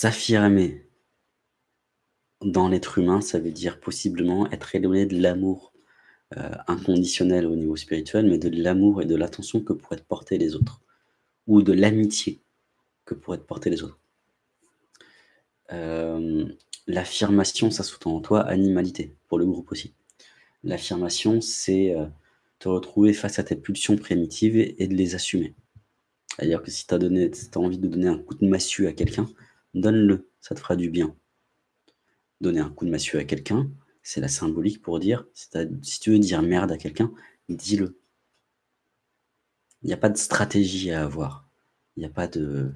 S'affirmer dans l'être humain, ça veut dire possiblement être éloigné de l'amour, heu, inconditionnel au niveau spirituel, mais de l'amour et de l'attention que pourraient te porter les autres ou de l'amitié que pourraient te porter les autres. Hem, l'affirmation, ça sous-tend en toi animalité, pour le groupe aussi. L'affirmation, c'est, heu, te retrouver face à tes pulsions primitives et de les assumer. C'est-à-dire que si tu as donné si tu as envie de donner un coup de massue à quelqu'un, donne-le, ça te fera du bien. Donner un coup de massue à quelqu'un, c'est la symbolique pour dire si tu veux dire merde à quelqu'un, dis-le. Il y a pas de stratégie à avoir. Il y a pas de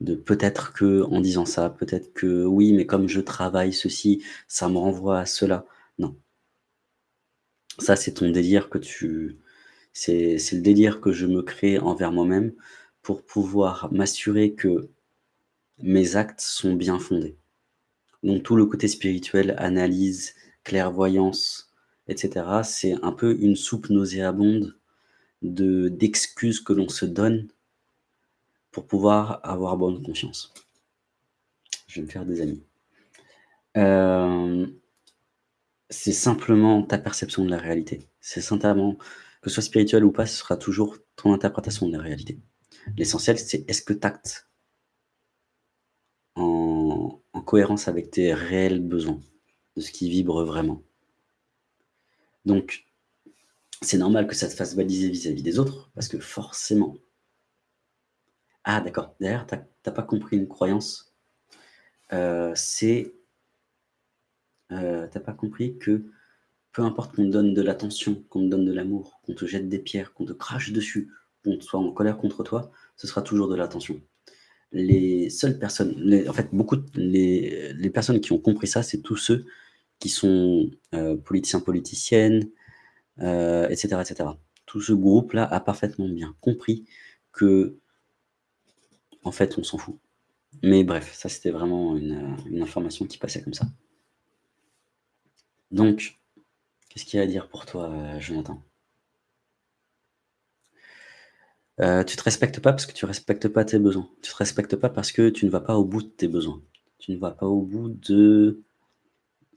de peut-être qu'en disant ça, peut-être que oui, mais comme je travaille ceci, ça me renvoie à cela. Non. Ça, c'est ton délire que tu c'est le délire que je me crée envers moi-même pour pouvoir m'assurer que mes actes sont bien fondés. Donc tout le côté spirituel, analyse, clairvoyance, et cetera, c'est un peu une soupe nauséabonde de d'excuses que l'on se donne pour pouvoir avoir bonne conscience. Je vais me faire des amis. Hem, c'est simplement ta perception de la réalité. C'est simplement que ce soit spirituel ou pas, ce sera toujours ton interprétation de la réalité. L'essentiel, c'est est-ce que tu actes en en cohérence avec tes réels besoins, de ce qui vibre vraiment. Donc, c'est normal que ça te fasse baliser vis-à-vis des autres, parce que forcément ah d'accord, derrière tu as tu as pas compris une croyance, heu, c'est heu, tu as pas compris que peu importe qu'on te donne de l'attention, qu'on te donne de l'amour, qu'on te jette des pierres, qu'on te crache dessus, qu'on soit en colère contre toi, ce sera toujours de l'attention. Les seules personnes en fait, beaucoup les personnes qui ont compris ça, c'est tous ceux qui sont, heu, politiciens, politiciennes, heu, et cetera, et cetera. Tout ce groupe-là a parfaitement bien compris qu'en fait, on s'en fout. Mais bref, ça, c'était vraiment une, information qui passait comme ça. Donc, qu'est-ce qu'il y a à dire pour toi, heu, Jonathan? Heu, tu te respectes pas parce que tu respectes pas tes besoins. Tu te respectes pas parce que tu ne vas pas au bout de tes besoins. Tu ne vas pas au bout de,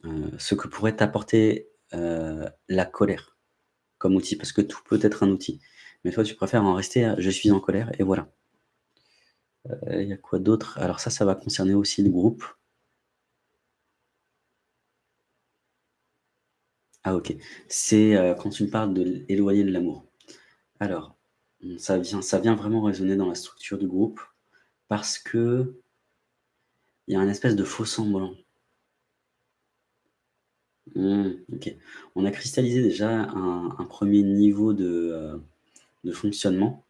heu, ce que pourrait t'apporter, heu, la colère comme outil, parce que tout peut être un outil. Mais toi, tu préfères en rester à: «Je suis en colère» et voilà. Heu, il y a quoi d'autre? Alors ça, ça va concerner aussi le groupe. Ah OK. C'est, quand tu me parles de l éloigner de l'amour. Alors, ça vient ça vient vraiment résonner dans la structure du groupe parce qu'il y a un espèce de faux semblant. Mmh. On a cristallisé déjà un 1er niveau de, heu, de fonctionnement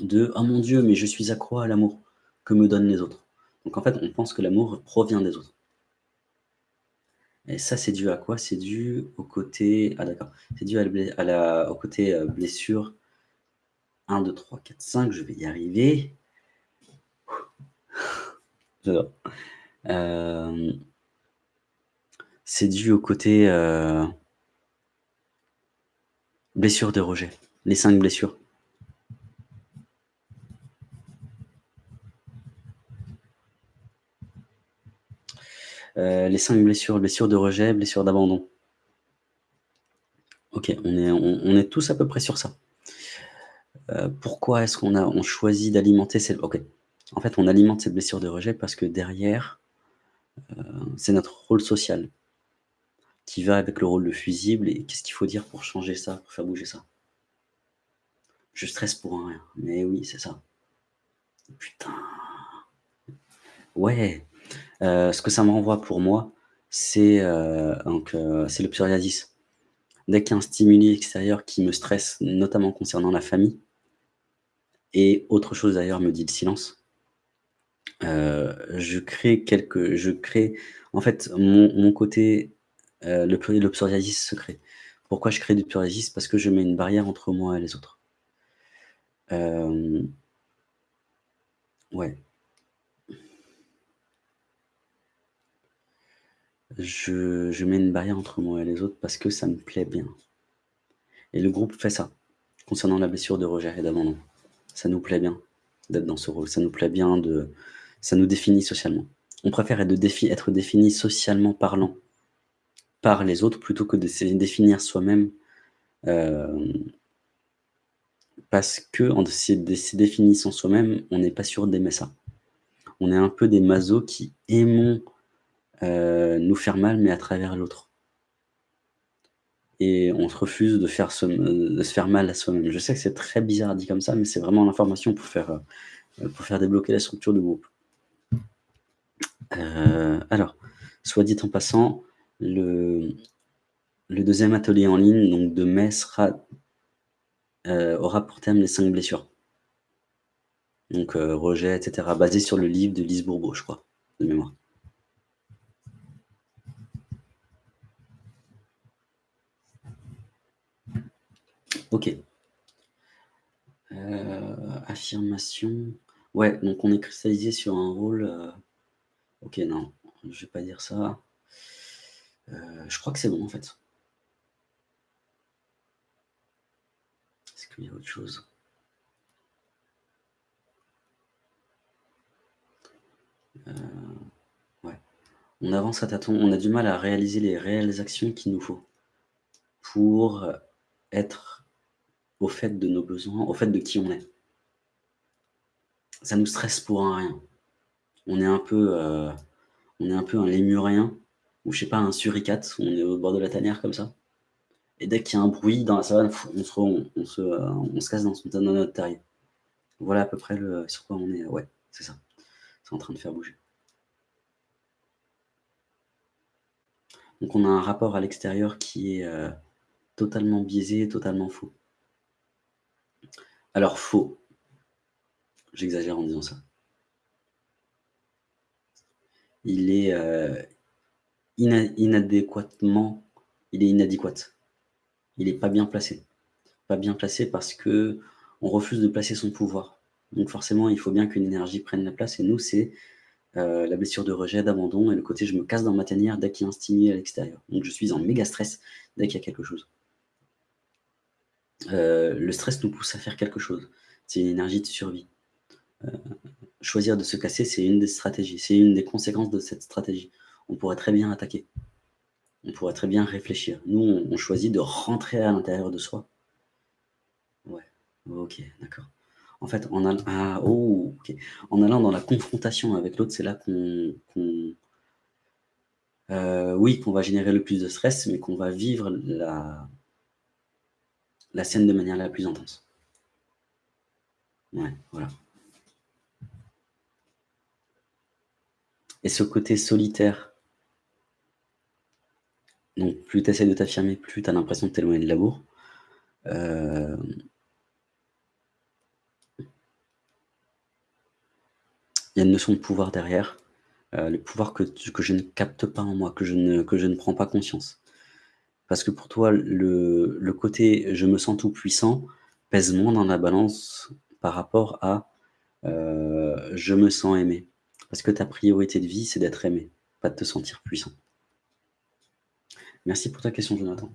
de: «Oh mon Dieu, mais je suis accro à l'amour que me donnent les autres». Donc en fait, on pense que l'amour provient des autres. Et ça, c'est dû à quoi? C'est dû au côté ah d'accord, c'est dû à la au côté, heu, blessure 1-2-3-4-5, je vais y arriver. J'adore. Hem c'est dû au côté, heu blessure de rejet, les 5 blessures. Heu, les 5 blessures, blessure de rejet, blessure d'abandon. OK, on est tous à peu près sur ça. Heu, pourquoi est-ce qu'on a on choisit d'alimenter cette OK. En fait, on alimente cette blessure de rejet parce que derrière, heu, c'est notre rôle social qui va avec le rôle de fusible et qu'est-ce qu'il faut dire pour changer ça, pour faire bouger ça? Je stresse pour rien. Mais oui, c'est ça. Putain! Ouais! Heu, ce que ça me renvoie pour moi, c'est le psoriasis. Dès qu'il y a un stimuli extérieur qui me stresse, notamment concernant la famille et autre chose d'ailleurs, me dit le silence. Heu, je crée quelque je crée en fait, mon côté, heu, le le psoriasis se crée. Pourquoi je crée du psoriasis? Parce que je mets une barrière entre moi et les autres. Hem Ouais. Je mets une barrière entre moi et les autres parce que ça me plaît bien. Et le groupe fait ça, concernant la blessure de rejet et d'abandon. Ça nous plaît bien d'être dans ce rôle. Ça nous plaît bien de ça nous définit socialement. On préfère être, être défini socialement parlant par les autres plutôt que de se définir soi-même euh, parce que en se, définissant soi-même, on n'est pas sûr d'aimer ça. On est un peu des masos qui aimons euh, nous faire mal, mais à travers l'autre. Et on se refuse de, faire de se faire mal à soi-même. Je sais que c'est très bizarre dit comme ça, mais c'est vraiment l'information pour faire, euh, débloquer la structure du groupe. alors, soit dit en passant, le, deuxième atelier en ligne de mai sera, euh, aura pour thème les cinq blessures. Donc euh, rejet, etc. Basé sur le livre de Lise Bourbeau, je crois, de mémoire. Ok. Euh, affirmation. Ouais, donc on est cristallisé sur un rôle. Ok, non, je vais pas dire ça. je crois que c'est bon en fait. qu'il y a autre chose? Euh, On avance à tâtons, on a du mal à réaliser les réelles actions qu'il nous faut pour être au fait de nos besoins, au fait de qui on est. Ça nous stresse pour un rien. On est un peu, euh, on est un peu un lémurien, ou je sais pas, un suricate, on est au bord de la tanière comme ça. Et dès qu'il y a un bruit dans la savane, euh, on se casse dans, dans, notre terrier. Voilà à peu près le, sur quoi on est. Ouais, c'est ça. C'est en train de faire bouger. Donc on a un rapport à l'extérieur qui est euh, totalement biaisé, totalement faux. Alors faux, j'exagère en disant ça. Il est euh, inadéquatement, il est inadéquat il n'est pas bien placé. Pas bien placé parce que on refuse de placer son pouvoir. Donc forcément, il faut bien qu'une énergie prenne la place. Et nous, c'est euh, la blessure de rejet, d'abandon, et le côté je me casse dans ma tanière dès qu'il y a un stimuli à l'extérieur. Donc je suis en méga stress dès qu'il y a quelque chose. Euh, le stress nous pousse à faire quelque chose. C'est une énergie de survie. Euh, choisir de se casser, c'est une des stratégies. C'est une des conséquences de cette stratégie. On pourrait très bien attaquer on pourrait très bien réfléchir. Nous, on, choisit de rentrer à l'intérieur de soi. Ouais, ok, d'accord. En fait, en, allant, ah, oh, allant dans la confrontation avec l'autre, c'est là qu'on... Euh, oui, qu'on va générer le plus de stress, mais qu'on va vivre la, la scène de manière la plus intense. Ouais, voilà. Et ce côté solitaire donc plus tu essaies de t'affirmer, plus tu as l'impression de t'éloigner de l'amour. Euh, il y a une notion de pouvoir derrière, euh, le pouvoir que, que, je ne capte pas en moi, que je ne, que je ne prends pas conscience. Parce que pour toi, le, côté « je me sens tout puissant » pèse moins dans la balance par rapport à euh, je me sens aimé ». Parce que ta priorité de vie, c'est d'être aimé, pas de te sentir puissant. Merci pour ta question, Jonathan.